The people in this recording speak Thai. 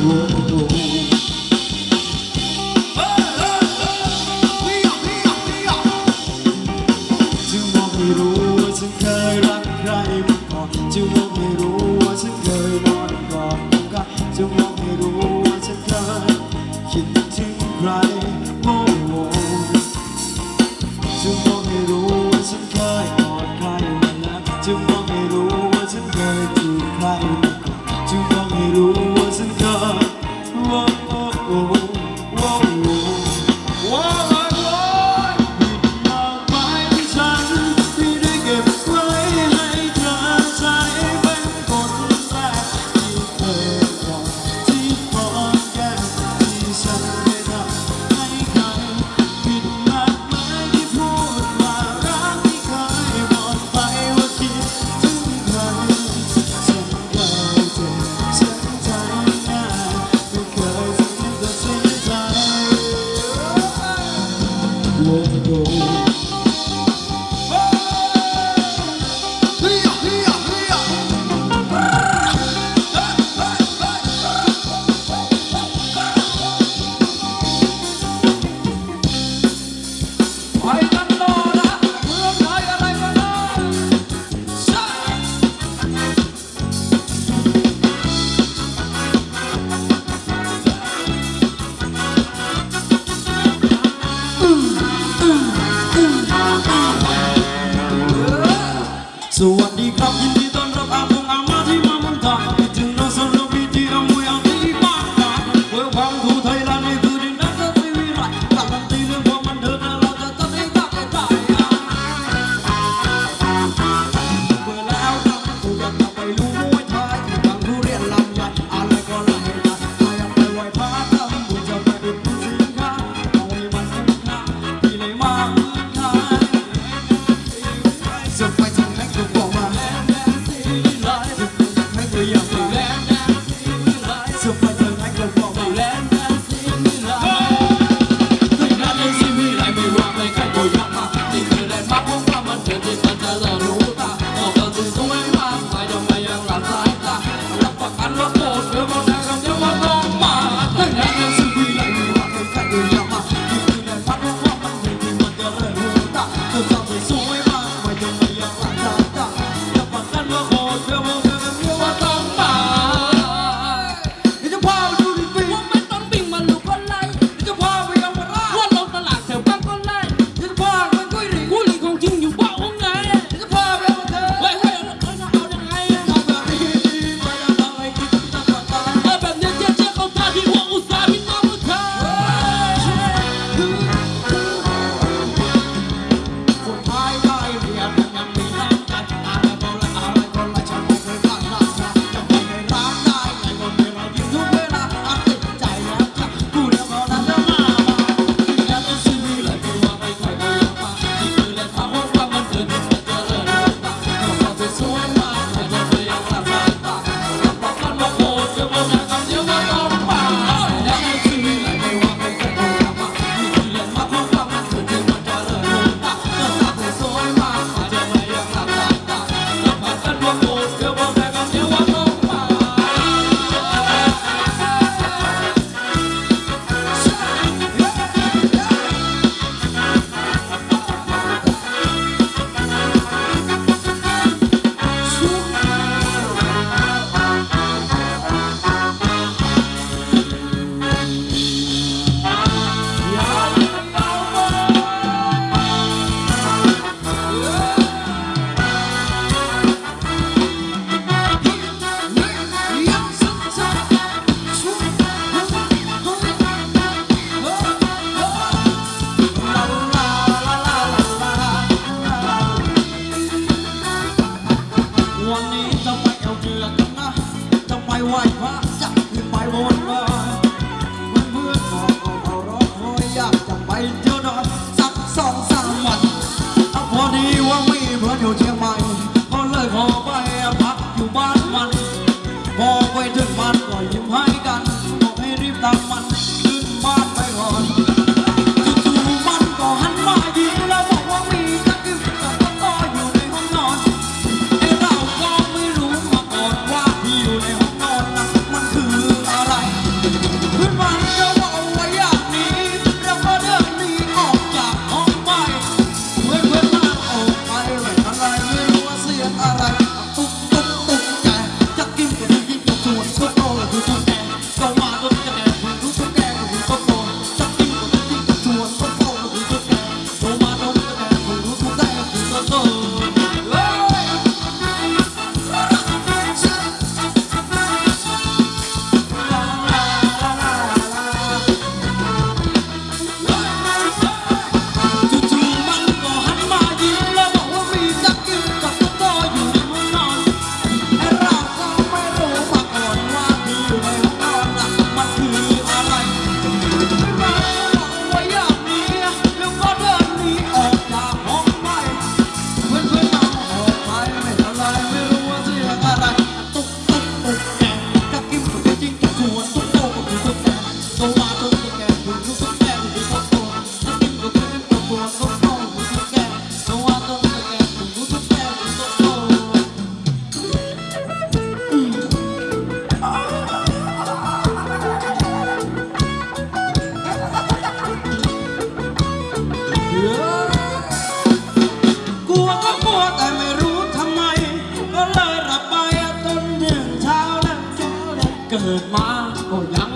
Whoa. Oh. สวัสดีครับยิน Oh. ไวพระจะกไปบนบาเมื่อทองเขารอคอยอยากจะไปเจอนอนสักสองสามวันเอาพอดีว่ามีเพื่อนอยู่เชียงใหม่ก็เลยขอไปพักอยู่บ้านมัน พอไปถึงบ้านก็ยิ้มให้กันบอกให้รีบตามมัน 干嘛 hoa.